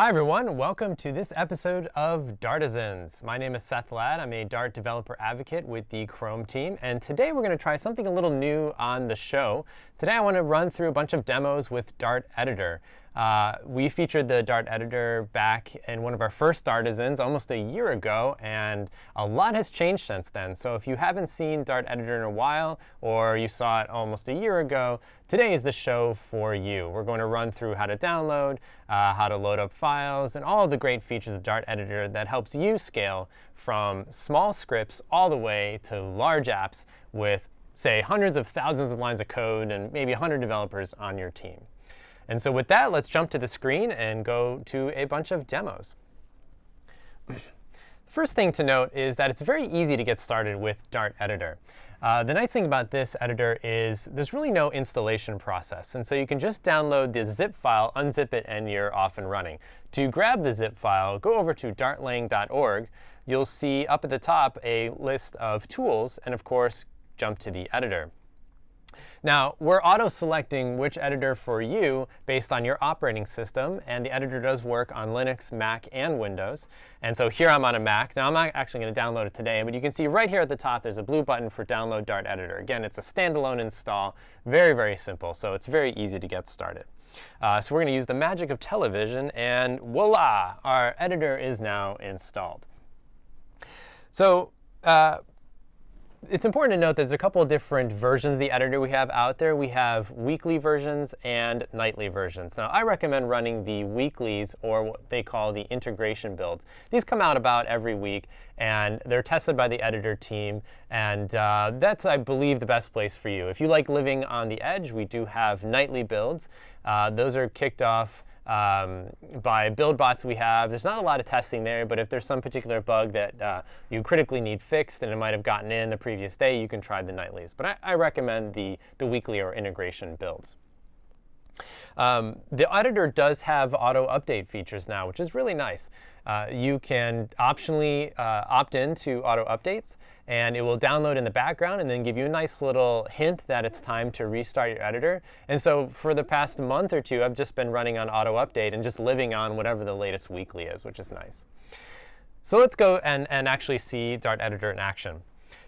Hi everyone, welcome to this episode of Dartisans. My name is Seth Ladd. I'm a Dart developer advocate with the Chrome team, and today we're going to try something a little new on the show. Today I want to run through a bunch of demos with Dart Editor. Uh, we featured the Dart editor back in one of our first Dartisans almost a year ago, and a lot has changed since then. So if you haven't seen Dart editor in a while, or you saw it almost a year ago, today is the show for you. We're going to run through how to download, uh, how to load up files, and all the great features of Dart editor that helps you scale from small scripts all the way to large apps with, say, hundreds of thousands of lines of code and maybe 100 developers on your team. And so with that, let's jump to the screen and go to a bunch of demos. First thing to note is that it's very easy to get started with Dart Editor. Uh, the nice thing about this editor is there's really no installation process. And so you can just download the zip file, unzip it, and you're off and running. To grab the zip file, go over to dartlang.org. You'll see up at the top a list of tools, and of course, jump to the editor. Now, we're auto-selecting which editor for you based on your operating system. And the editor does work on Linux, Mac, and Windows. And so here I'm on a Mac. Now, I'm not actually going to download it today. But you can see right here at the top, there's a blue button for Download Dart Editor. Again, it's a standalone install. Very, very simple. So it's very easy to get started. Uh, so we're going to use the magic of television. And voila, our editor is now installed. So uh, it's important to note there's a couple of different versions of the editor we have out there. We have weekly versions and nightly versions. Now, I recommend running the weeklies, or what they call the integration builds. These come out about every week, and they're tested by the editor team. And uh, that's, I believe, the best place for you. If you like living on the edge, we do have nightly builds. Uh, those are kicked off um, by build bots we have. There's not a lot of testing there, but if there's some particular bug that uh, you critically need fixed and it might have gotten in the previous day, you can try the nightlies. But I, I recommend the, the weekly or integration builds. Um, the editor does have auto update features now, which is really nice. Uh, you can optionally uh, opt in to auto updates, and it will download in the background and then give you a nice little hint that it's time to restart your editor. And so for the past month or two, I've just been running on auto update and just living on whatever the latest weekly is, which is nice. So let's go and, and actually see Dart Editor in action.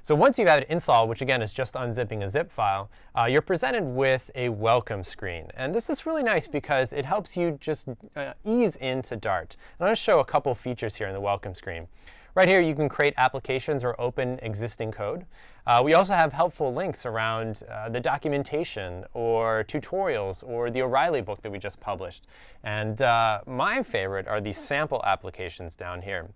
So once you've had it installed, which again is just unzipping a zip file, uh, you're presented with a welcome screen. And this is really nice because it helps you just uh, ease into Dart. And I'm going to show a couple features here in the welcome screen. Right here, you can create applications or open existing code. Uh, we also have helpful links around uh, the documentation or tutorials or the O'Reilly book that we just published. And uh, my favorite are these sample applications down here.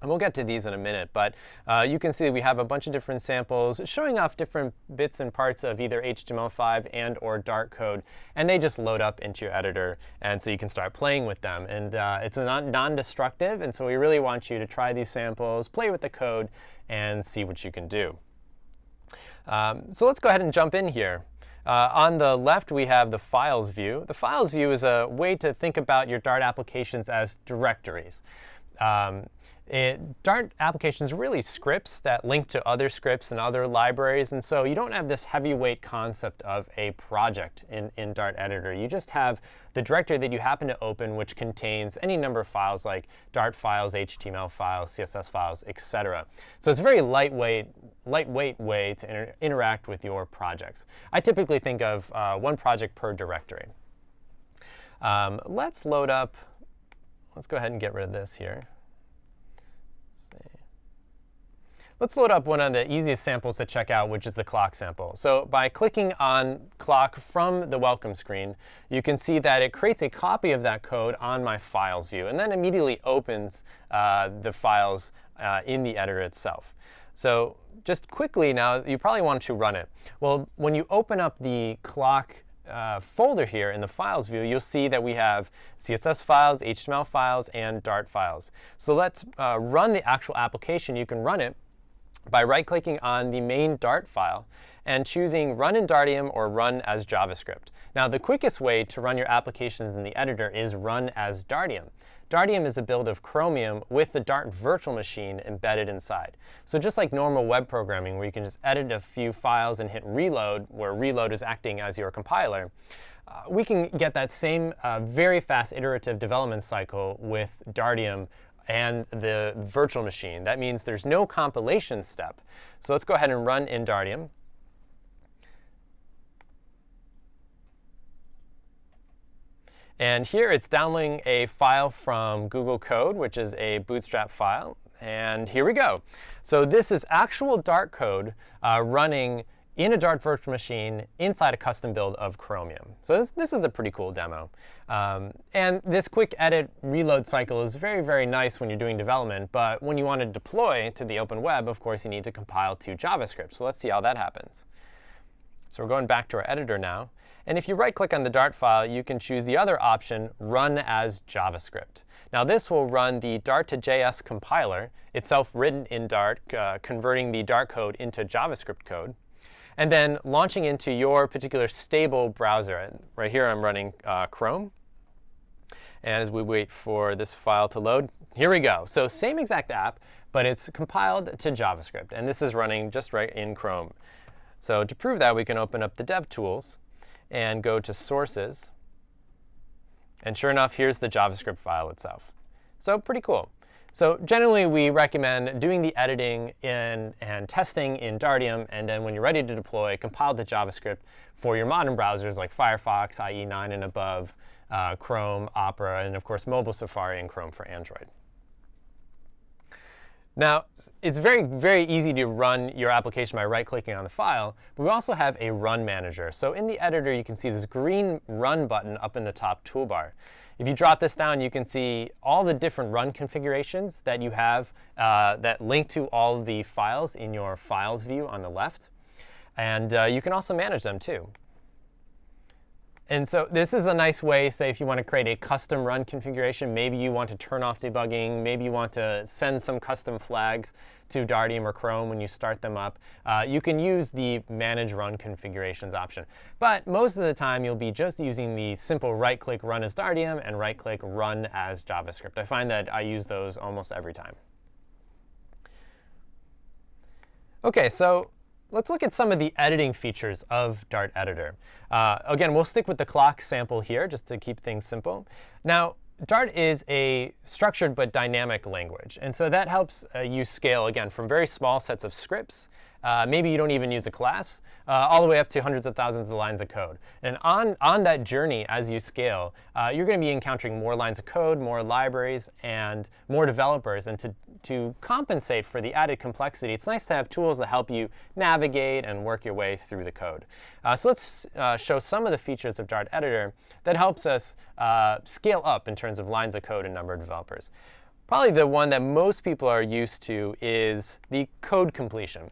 And we'll get to these in a minute, but uh, you can see we have a bunch of different samples showing off different bits and parts of either HTML5 and or Dart code, and they just load up into your editor, and so you can start playing with them. And uh, it's non-destructive, and so we really want you to try these samples, play with the code, and see what you can do. Um, so let's go ahead and jump in here. Uh, on the left, we have the files view. The files view is a way to think about your Dart applications as directories. Um, it, Dart applications are really scripts that link to other scripts and other libraries. And so you don't have this heavyweight concept of a project in, in Dart Editor. You just have the directory that you happen to open, which contains any number of files like Dart files, HTML files, CSS files, etc. So it's a very lightweight, lightweight way to inter interact with your projects. I typically think of uh, one project per directory. Um, let's load up. Let's go ahead and get rid of this here. Let's load up one of the easiest samples to check out, which is the clock sample. So by clicking on clock from the welcome screen, you can see that it creates a copy of that code on my files view, and then immediately opens uh, the files uh, in the editor itself. So just quickly now, you probably want to run it. Well, when you open up the clock uh, folder here in the files view, you'll see that we have CSS files, HTML files, and Dart files. So let's uh, run the actual application. You can run it by right-clicking on the main Dart file and choosing Run in Dartium or Run as JavaScript. Now, the quickest way to run your applications in the editor is Run as Dartium. Dartium is a build of Chromium with the Dart virtual machine embedded inside. So just like normal web programming, where you can just edit a few files and hit reload, where reload is acting as your compiler, uh, we can get that same uh, very fast iterative development cycle with Dartium and the virtual machine. That means there's no compilation step. So let's go ahead and run in Dartium. And here it's downloading a file from Google Code, which is a Bootstrap file. And here we go. So this is actual Dart code uh, running in a Dart virtual machine inside a custom build of Chromium. So this, this is a pretty cool demo. Um, and this quick edit reload cycle is very, very nice when you're doing development. But when you want to deploy to the open web, of course, you need to compile to JavaScript. So let's see how that happens. So we're going back to our editor now. And if you right-click on the Dart file, you can choose the other option, Run as JavaScript. Now this will run the Dart to JS compiler, itself written in Dart, uh, converting the Dart code into JavaScript code, and then launching into your particular stable browser. Right here I'm running uh, Chrome. And as we wait for this file to load, here we go. So same exact app, but it's compiled to JavaScript. And this is running just right in Chrome. So to prove that, we can open up the DevTools and go to Sources. And sure enough, here's the JavaScript file itself. So pretty cool. So generally, we recommend doing the editing in, and testing in Dartium, and then when you're ready to deploy, compile the JavaScript for your modern browsers like Firefox, IE 9 and above, uh, Chrome, Opera, and of course, mobile Safari and Chrome for Android. Now, it's very, very easy to run your application by right-clicking on the file, but we also have a run manager. So in the editor, you can see this green run button up in the top toolbar. If you drop this down, you can see all the different run configurations that you have uh, that link to all the files in your files view on the left. And uh, you can also manage them, too. And so this is a nice way, say, if you want to create a custom run configuration, maybe you want to turn off debugging, maybe you want to send some custom flags to Dartium or Chrome when you start them up, uh, you can use the Manage Run Configurations option. But most of the time, you'll be just using the simple right-click Run as Dartium and right-click Run as JavaScript. I find that I use those almost every time. OK, so let's look at some of the editing features of Dart Editor. Uh, again, we'll stick with the clock sample here just to keep things simple. Now, Dart is a structured but dynamic language. And so that helps uh, you scale, again, from very small sets of scripts uh, maybe you don't even use a class, uh, all the way up to hundreds of thousands of lines of code. And on, on that journey, as you scale, uh, you're going to be encountering more lines of code, more libraries, and more developers. And to, to compensate for the added complexity, it's nice to have tools that help you navigate and work your way through the code. Uh, so let's uh, show some of the features of Dart Editor that helps us uh, scale up in terms of lines of code and number of developers. Probably the one that most people are used to is the code completion.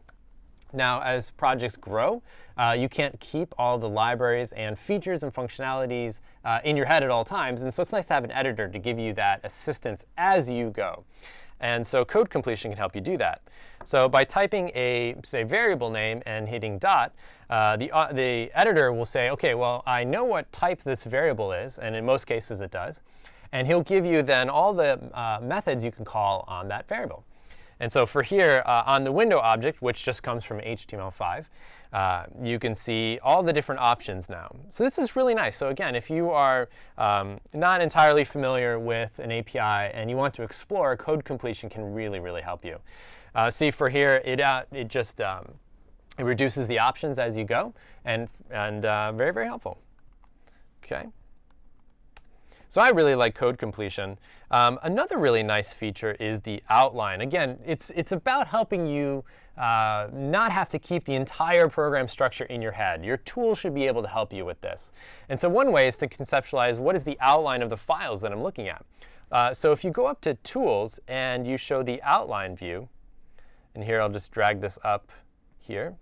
Now, as projects grow, uh, you can't keep all the libraries and features and functionalities uh, in your head at all times. And so it's nice to have an editor to give you that assistance as you go. And so code completion can help you do that. So by typing a, say, variable name and hitting dot, uh, the, uh, the editor will say, OK, well, I know what type this variable is. And in most cases, it does. And he'll give you then all the uh, methods you can call on that variable. And so for here, uh, on the window object, which just comes from HTML5, uh, you can see all the different options now. So this is really nice. So again, if you are um, not entirely familiar with an API and you want to explore, code completion can really, really help you. Uh, see, for here, it, uh, it just um, it reduces the options as you go, and, and uh, very, very helpful. OK. So I really like code completion. Um, another really nice feature is the outline. Again, it's, it's about helping you uh, not have to keep the entire program structure in your head. Your tool should be able to help you with this. And so one way is to conceptualize what is the outline of the files that I'm looking at. Uh, so if you go up to Tools and you show the outline view, and here I'll just drag this up here.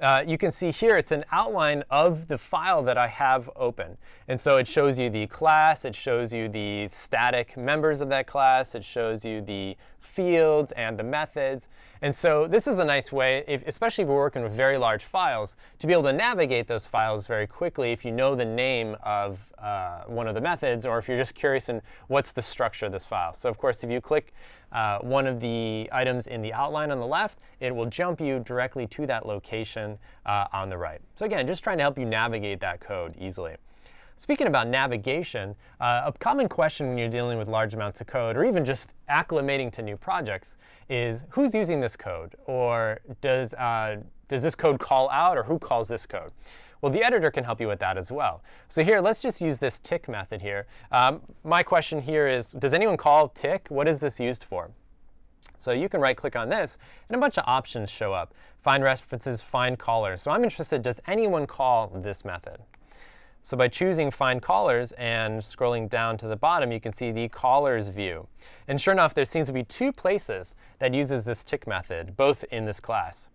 Uh, you can see here it's an outline of the file that I have open. And so it shows you the class. It shows you the static members of that class. It shows you the fields and the methods. And so this is a nice way, if, especially if we're working with very large files, to be able to navigate those files very quickly if you know the name of uh, one of the methods, or if you're just curious in what's the structure of this file. So of course, if you click uh, one of the items in the outline on the left, it will jump you directly to that location uh, on the right. So again, just trying to help you navigate that code easily. Speaking about navigation, uh, a common question when you're dealing with large amounts of code, or even just acclimating to new projects, is who's using this code? Or does, uh, does this code call out, or who calls this code? Well, the editor can help you with that as well. So here, let's just use this tick method here. Um, my question here is, does anyone call tick? What is this used for? So you can right-click on this, and a bunch of options show up. Find references, find callers. So I'm interested, does anyone call this method? So by choosing Find Callers and scrolling down to the bottom, you can see the Callers view. And sure enough, there seems to be two places that uses this tick method, both in this class.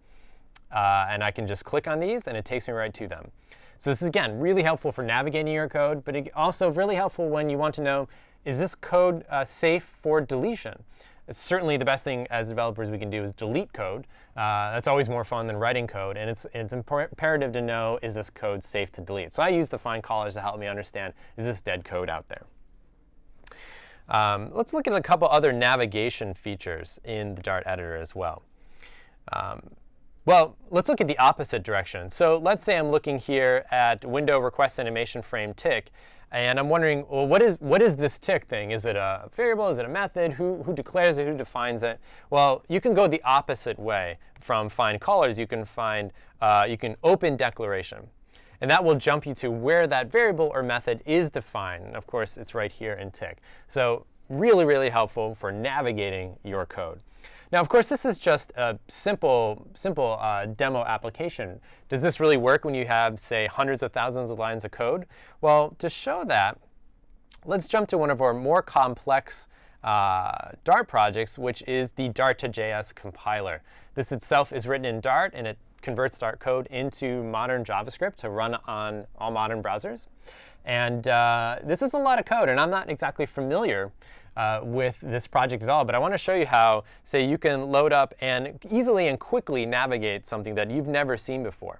Uh, and I can just click on these, and it takes me right to them. So this is, again, really helpful for navigating your code, but also really helpful when you want to know, is this code uh, safe for deletion? certainly the best thing as developers we can do is delete code. Uh, that's always more fun than writing code. And it's, it's imperative to know, is this code safe to delete? So I use the find callers to help me understand, is this dead code out there? Um, let's look at a couple other navigation features in the Dart editor as well. Um, well, let's look at the opposite direction. So let's say I'm looking here at window request animation frame tick. And I'm wondering, well, what is, what is this tick thing? Is it a variable? Is it a method? Who, who declares it? Who defines it? Well, you can go the opposite way from find callers. You can find, uh, you can open declaration. And that will jump you to where that variable or method is defined. And of course, it's right here in tick. So really, really helpful for navigating your code. Now, of course, this is just a simple, simple uh, demo application. Does this really work when you have, say, hundreds of thousands of lines of code? Well, to show that, let's jump to one of our more complex uh, Dart projects, which is the Dart to JS compiler. This itself is written in Dart, and it converts Dart code into modern JavaScript to run on all modern browsers. And uh, this is a lot of code, and I'm not exactly familiar uh, with this project at all. But I want to show you how, say, you can load up and easily and quickly navigate something that you've never seen before.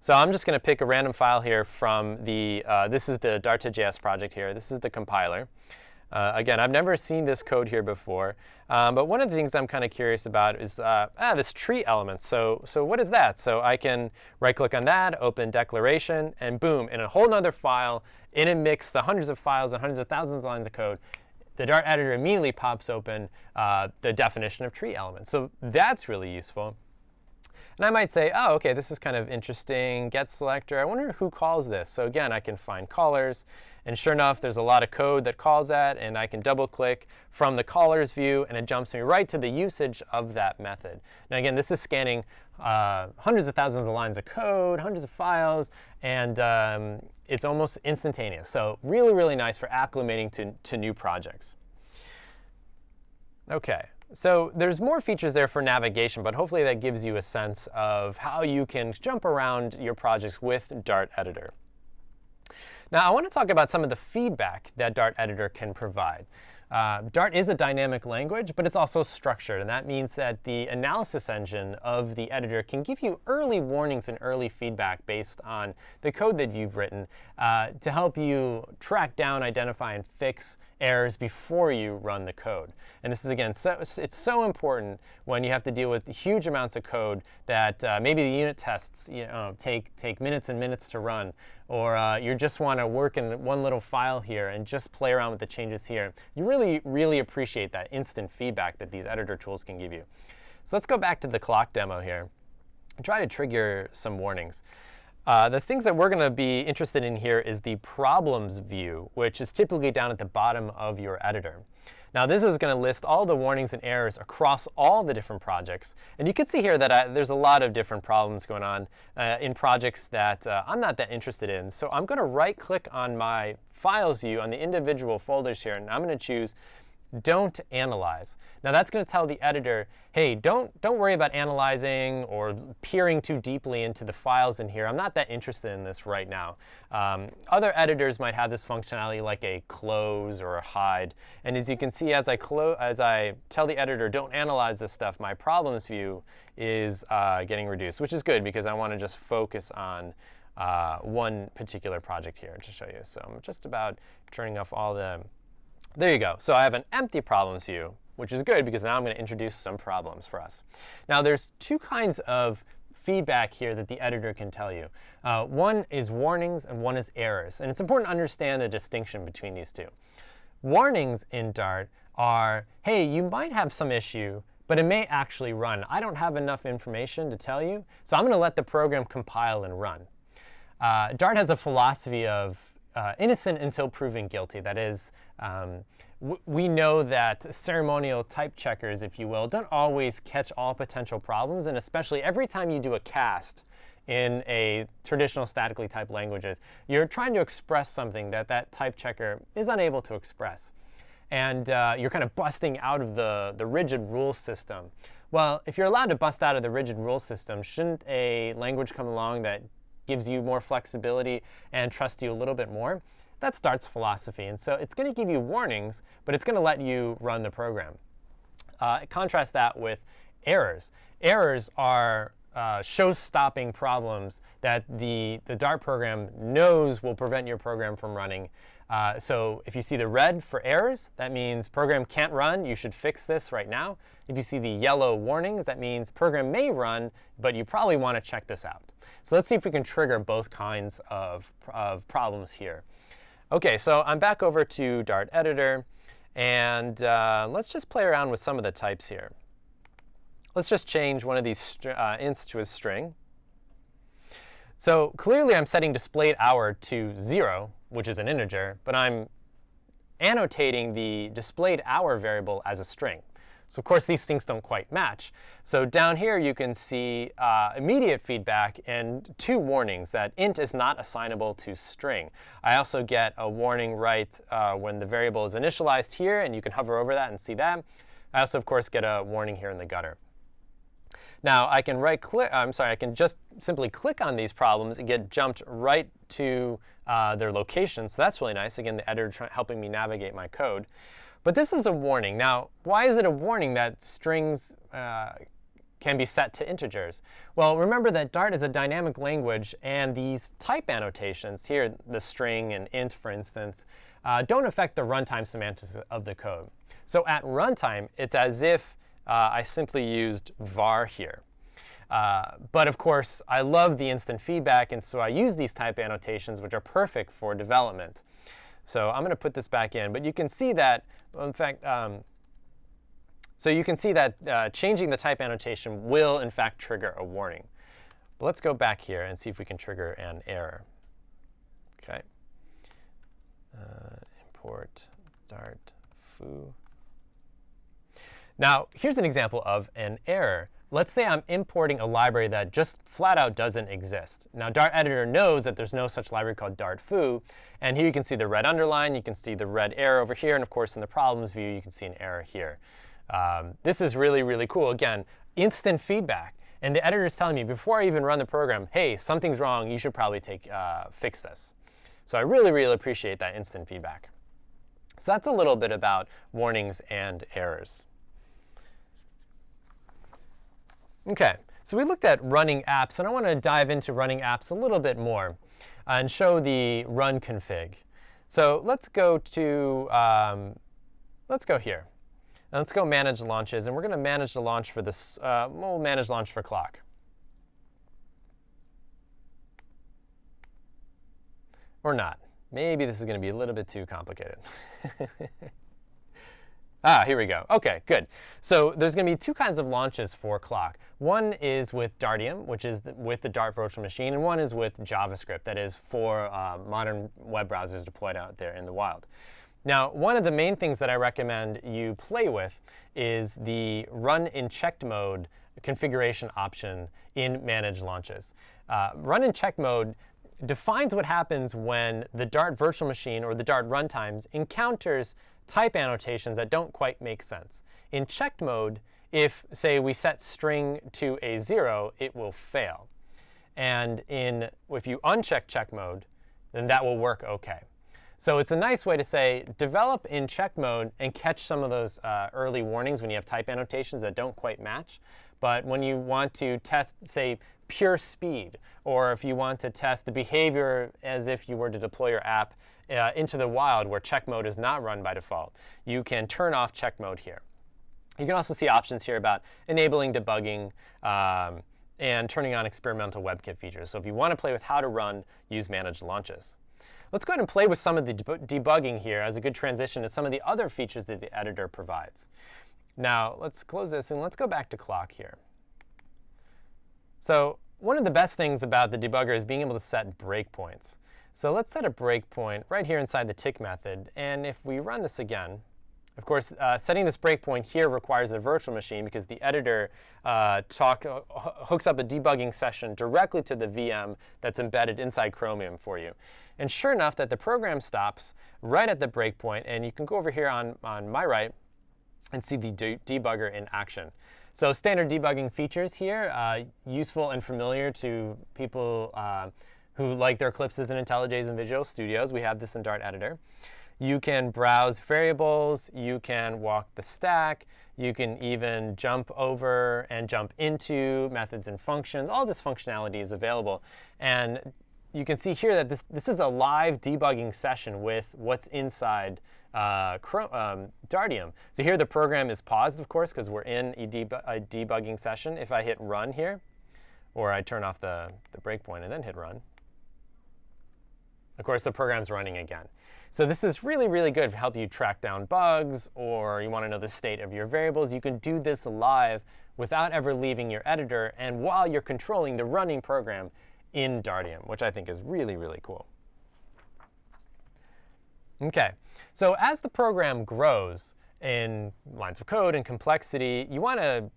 So I'm just going to pick a random file here from the, uh, this is the Dart2JS project here. This is the compiler. Uh, again, I've never seen this code here before. Um, but one of the things I'm kind of curious about is uh, ah, this tree element. So, so what is that? So I can right-click on that, open declaration, and boom, in a whole other file, in a mix, the hundreds of files and hundreds of thousands of lines of code, the Dart editor immediately pops open uh, the definition of tree elements. So that's really useful. And I might say, oh, OK, this is kind of interesting. Get selector. I wonder who calls this. So again, I can find callers. And sure enough, there's a lot of code that calls that. And I can double click from the callers view, and it jumps me right to the usage of that method. Now again, this is scanning uh, hundreds of thousands of lines of code, hundreds of files, and um, it's almost instantaneous. So really, really nice for acclimating to, to new projects. OK, so there's more features there for navigation, but hopefully that gives you a sense of how you can jump around your projects with Dart Editor. Now, I want to talk about some of the feedback that Dart Editor can provide. Uh, Dart is a dynamic language, but it's also structured. And that means that the analysis engine of the editor can give you early warnings and early feedback based on the code that you've written uh, to help you track down, identify, and fix errors before you run the code. And this is, again, so, it's so important when you have to deal with huge amounts of code that uh, maybe the unit tests you know, take, take minutes and minutes to run, or uh, you just want to work in one little file here and just play around with the changes here. You really, really appreciate that instant feedback that these editor tools can give you. So let's go back to the clock demo here and try to trigger some warnings. Uh, the things that we're going to be interested in here is the problems view, which is typically down at the bottom of your editor. Now, this is going to list all the warnings and errors across all the different projects. And you can see here that I, there's a lot of different problems going on uh, in projects that uh, I'm not that interested in. So I'm going to right-click on my files view on the individual folders here, and I'm going to choose don't analyze. Now that's going to tell the editor, hey, don't, don't worry about analyzing or peering too deeply into the files in here. I'm not that interested in this right now. Um, other editors might have this functionality like a close or a hide. And as you can see, as I, as I tell the editor, don't analyze this stuff, my problems view is uh, getting reduced, which is good because I want to just focus on uh, one particular project here to show you. So I'm just about turning off all the there you go. So I have an empty problems view. which is good because now I'm going to introduce some problems for us. Now, there's two kinds of feedback here that the editor can tell you. Uh, one is warnings and one is errors. And it's important to understand the distinction between these two. Warnings in Dart are, hey, you might have some issue, but it may actually run. I don't have enough information to tell you, so I'm going to let the program compile and run. Uh, Dart has a philosophy of uh, innocent until proven guilty. That is, um, we know that ceremonial type checkers, if you will, don't always catch all potential problems. And especially every time you do a cast in a traditional statically typed languages, you're trying to express something that that type checker is unable to express. And uh, you're kind of busting out of the, the rigid rule system. Well, if you're allowed to bust out of the rigid rule system, shouldn't a language come along that gives you more flexibility and trusts you a little bit more? That's Dart's philosophy. And so it's going to give you warnings, but it's going to let you run the program. Uh, contrast that with errors. Errors are uh, show-stopping problems that the, the Dart program knows will prevent your program from running. Uh, so if you see the red for errors, that means program can't run. You should fix this right now. If you see the yellow warnings, that means program may run, but you probably want to check this out. So let's see if we can trigger both kinds of, of problems here. OK, so I'm back over to Dart Editor. And uh, let's just play around with some of the types here. Let's just change one of these uh, ints to a string. So clearly, I'm setting displayed hour to 0, which is an integer. But I'm annotating the displayed hour variable as a string. So of course, these things don't quite match. So down here, you can see uh, immediate feedback and two warnings that int is not assignable to string. I also get a warning right uh, when the variable is initialized here, and you can hover over that and see that. I also, of course, get a warning here in the gutter. Now, I can right click, I'm sorry, I can just simply click on these problems and get jumped right to uh, their location. So that's really nice. Again, the editor helping me navigate my code. But this is a warning. Now, why is it a warning that strings uh, can be set to integers? Well, remember that Dart is a dynamic language, and these type annotations here, the string and int, for instance, uh, don't affect the runtime semantics of the code. So at runtime, it's as if uh, I simply used var here. Uh, but of course, I love the instant feedback, and so I use these type annotations, which are perfect for development. So I'm going to put this back in. But you can see that, well, in fact, um, so you can see that uh, changing the type annotation will, in fact, trigger a warning. But let's go back here and see if we can trigger an error. OK. Uh, import dart foo. Now, here's an example of an error. Let's say I'm importing a library that just flat out doesn't exist. Now, Dart Editor knows that there's no such library called Dart foo. And here you can see the red underline. You can see the red error over here. And of course, in the problems view, you can see an error here. Um, this is really, really cool. Again, instant feedback. And the editor is telling me, before I even run the program, hey, something's wrong. You should probably take uh, fix this. So I really, really appreciate that instant feedback. So that's a little bit about warnings and errors. OK, so we looked at running apps. And I want to dive into running apps a little bit more and show the run config. So let's go to, um, let's go here. Let's go manage launches. And we're going to manage the launch for this. Uh, we'll manage launch for clock. Or not. Maybe this is going to be a little bit too complicated. Ah, here we go. OK, good. So there's going to be two kinds of launches for Clock. One is with Dartium, which is the, with the Dart virtual machine, and one is with JavaScript, that is for uh, modern web browsers deployed out there in the wild. Now, one of the main things that I recommend you play with is the run in checked mode configuration option in manage launches. Uh, run in check mode defines what happens when the Dart virtual machine or the Dart runtimes encounters type annotations that don't quite make sense. In checked mode, if, say, we set string to a 0, it will fail. And in, if you uncheck check mode, then that will work OK. So it's a nice way to say, develop in check mode and catch some of those uh, early warnings when you have type annotations that don't quite match. But when you want to test, say, pure speed, or if you want to test the behavior as if you were to deploy your app uh, into the wild where check mode is not run by default, you can turn off check mode here. You can also see options here about enabling debugging um, and turning on experimental WebKit features. So if you want to play with how to run, use managed launches. Let's go ahead and play with some of the debugging here as a good transition to some of the other features that the editor provides. Now, let's close this and let's go back to clock here. So one of the best things about the debugger is being able to set breakpoints. So let's set a breakpoint right here inside the tick method. And if we run this again, of course, uh, setting this breakpoint here requires a virtual machine because the editor uh, talk, uh, hooks up a debugging session directly to the VM that's embedded inside Chromium for you. And sure enough, that the program stops right at the breakpoint, and you can go over here on, on my right and see the de debugger in action. So standard debugging features here, uh, useful and familiar to people uh, who like their Eclipses and IntelliJs and Visual Studios. We have this in Dart Editor. You can browse variables. You can walk the stack. You can even jump over and jump into methods and functions. All this functionality is available. And you can see here that this, this is a live debugging session with what's inside uh, um, Dartium. So here the program is paused, of course, because we're in a, deb a, debugging session. If I hit run here, or I turn off the, the breakpoint and then hit run, of course, the program's running again. So this is really, really good to help you track down bugs or you want to know the state of your variables. You can do this live without ever leaving your editor and while you're controlling the running program in Dartium, which I think is really, really cool. OK, so as the program grows in lines of code and complexity, you want to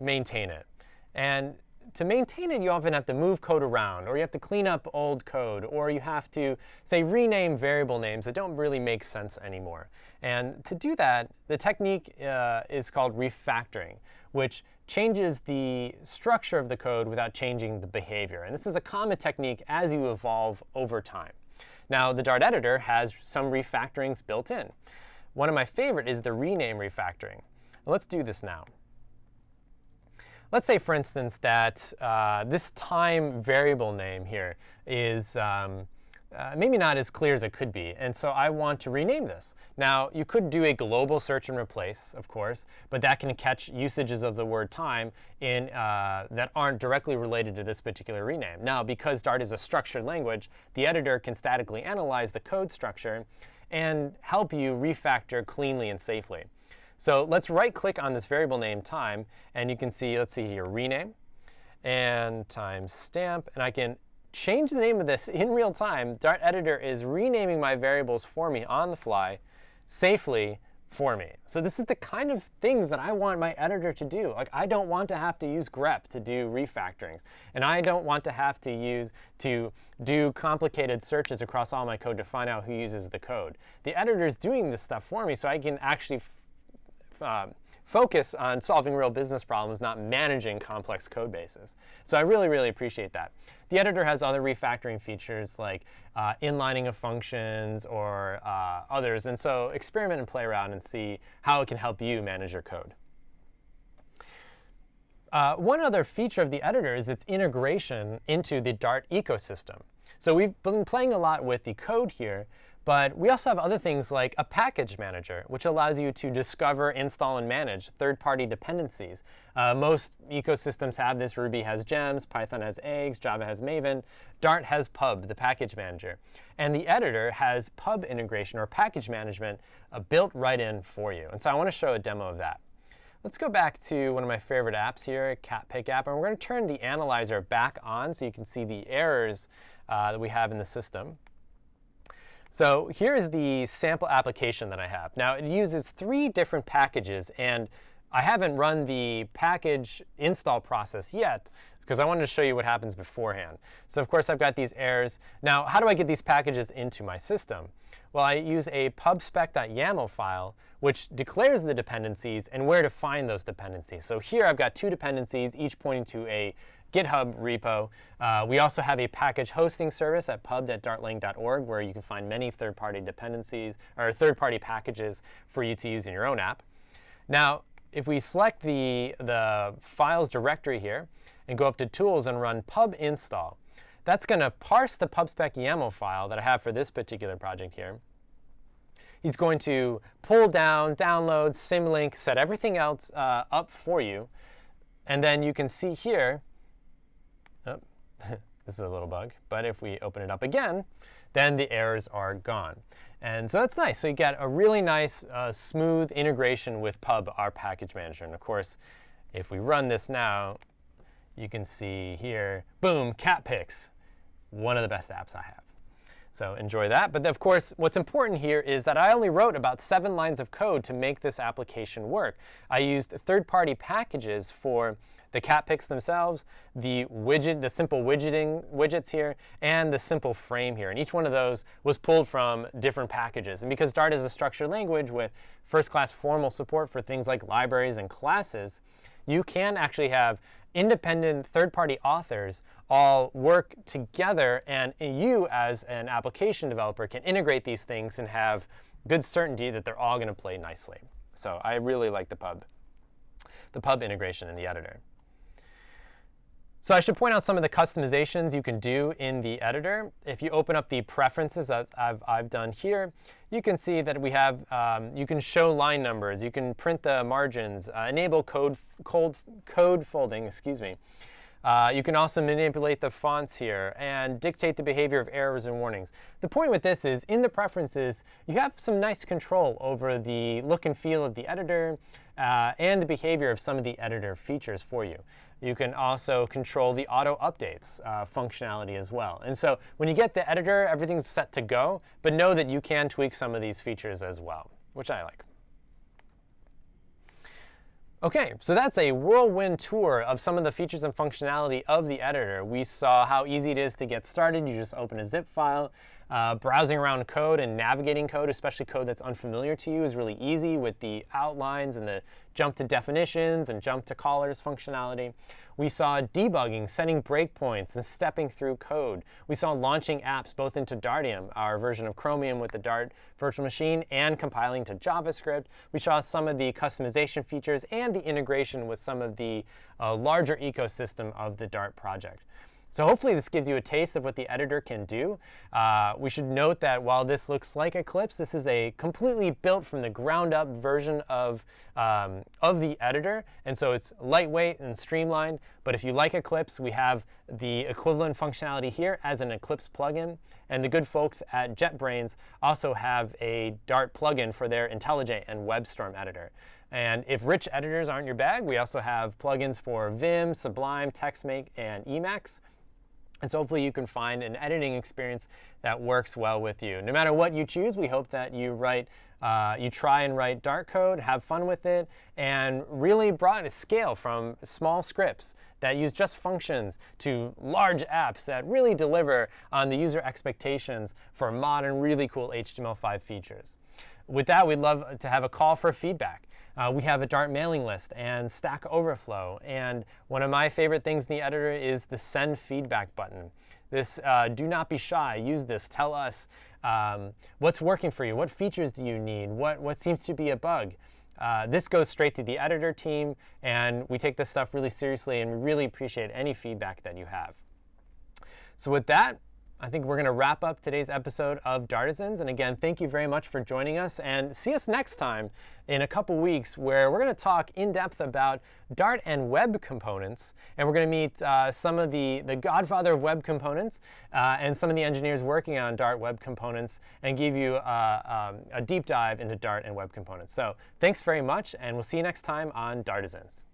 maintain it. And to maintain it, you often have to move code around, or you have to clean up old code, or you have to, say, rename variable names that don't really make sense anymore. And to do that, the technique uh, is called refactoring, which changes the structure of the code without changing the behavior. And this is a common technique as you evolve over time. Now, the Dart editor has some refactorings built in. One of my favorite is the rename refactoring. Let's do this now. Let's say, for instance, that uh, this time variable name here is um, uh, maybe not as clear as it could be. And so I want to rename this. Now, you could do a global search and replace, of course, but that can catch usages of the word time in, uh, that aren't directly related to this particular rename. Now, because Dart is a structured language, the editor can statically analyze the code structure and help you refactor cleanly and safely. So let's right click on this variable name time, and you can see, let's see here, rename and timestamp. And I can change the name of this in real time. Dart Editor is renaming my variables for me on the fly safely for me. So this is the kind of things that I want my editor to do. Like I don't want to have to use grep to do refactorings. And I don't want to have to use to do complicated searches across all my code to find out who uses the code. The editor is doing this stuff for me so I can actually um, focus on solving real business problems, not managing complex code bases. So I really, really appreciate that. The editor has other refactoring features like uh, inlining of functions or uh, others. And so experiment and play around and see how it can help you manage your code. Uh, one other feature of the editor is its integration into the Dart ecosystem. So we've been playing a lot with the code here, but we also have other things like a package manager, which allows you to discover, install, and manage third-party dependencies. Uh, most ecosystems have this. Ruby has gems, Python has eggs, Java has Maven, Dart has pub, the package manager. And the editor has pub integration or package management uh, built right in for you. And so I want to show a demo of that. Let's go back to one of my favorite apps here, Cat Pick app, and we're going to turn the analyzer back on so you can see the errors uh, that we have in the system. So here's the sample application that I have. Now, it uses three different packages. And I haven't run the package install process yet because I wanted to show you what happens beforehand. So of course, I've got these errors. Now, how do I get these packages into my system? Well, I use a pubspec.yaml file, which declares the dependencies and where to find those dependencies. So here I've got two dependencies, each pointing to a GitHub repo. Uh, we also have a package hosting service at pub.dartlang.org where you can find many third-party dependencies or third-party packages for you to use in your own app. Now, if we select the, the files directory here and go up to Tools and run pub install, that's going to parse the pubspec YAML file that I have for this particular project here. he's going to pull down, download, symlink, set everything else uh, up for you. And then you can see here, this is a little bug, but if we open it up again, then the errors are gone. And so that's nice. So you get a really nice, uh, smooth integration with Pub, our package manager. And of course, if we run this now, you can see here, boom, cat pics, one of the best apps I have. So enjoy that. But of course, what's important here is that I only wrote about seven lines of code to make this application work. I used third-party packages for the cat pics themselves, the widget, the simple widgeting widgets here, and the simple frame here. And each one of those was pulled from different packages. And because Dart is a structured language with first-class formal support for things like libraries and classes, you can actually have independent third-party authors all work together, and you as an application developer can integrate these things and have good certainty that they're all going to play nicely. So I really like the pub, the pub integration in the editor. So I should point out some of the customizations you can do in the editor. If you open up the preferences, as I've, I've done here, you can see that we have, um, you can show line numbers, you can print the margins, uh, enable code, code, code folding, excuse me. Uh, you can also manipulate the fonts here and dictate the behavior of errors and warnings. The point with this is, in the preferences, you have some nice control over the look and feel of the editor uh, and the behavior of some of the editor features for you. You can also control the auto updates uh, functionality as well. And so when you get the editor, everything's set to go. But know that you can tweak some of these features as well, which I like. OK, so that's a whirlwind tour of some of the features and functionality of the editor. We saw how easy it is to get started. You just open a zip file. Uh, browsing around code and navigating code, especially code that's unfamiliar to you, is really easy with the outlines and the jump to definitions and jump to callers functionality. We saw debugging, setting breakpoints, and stepping through code. We saw launching apps both into Dartium, our version of Chromium with the Dart virtual machine, and compiling to JavaScript. We saw some of the customization features and the integration with some of the uh, larger ecosystem of the Dart project. So hopefully this gives you a taste of what the editor can do. Uh, we should note that while this looks like Eclipse, this is a completely built from the ground up version of, um, of the editor. And so it's lightweight and streamlined. But if you like Eclipse, we have the equivalent functionality here as an Eclipse plugin. And the good folks at JetBrains also have a Dart plugin for their IntelliJ and WebStorm editor. And if rich editors aren't your bag, we also have plugins for Vim, Sublime, TextMate, and Emacs. And so hopefully you can find an editing experience that works well with you. No matter what you choose, we hope that you write, uh, you try and write Dart code, have fun with it, and really brought a scale from small scripts that use just functions to large apps that really deliver on the user expectations for modern, really cool HTML5 features. With that, we'd love to have a call for feedback. Uh, we have a Dart mailing list and Stack Overflow. And one of my favorite things in the editor is the send feedback button. This, uh, do not be shy. Use this. Tell us um, what's working for you. What features do you need? What, what seems to be a bug? Uh, this goes straight to the editor team, and we take this stuff really seriously, and we really appreciate any feedback that you have. So with that, I think we're going to wrap up today's episode of Dartisans. And again, thank you very much for joining us. And see us next time in a couple weeks where we're going to talk in depth about Dart and web components. And we're going to meet uh, some of the, the godfather of web components uh, and some of the engineers working on Dart web components and give you uh, um, a deep dive into Dart and web components. So thanks very much. And we'll see you next time on Dartisans.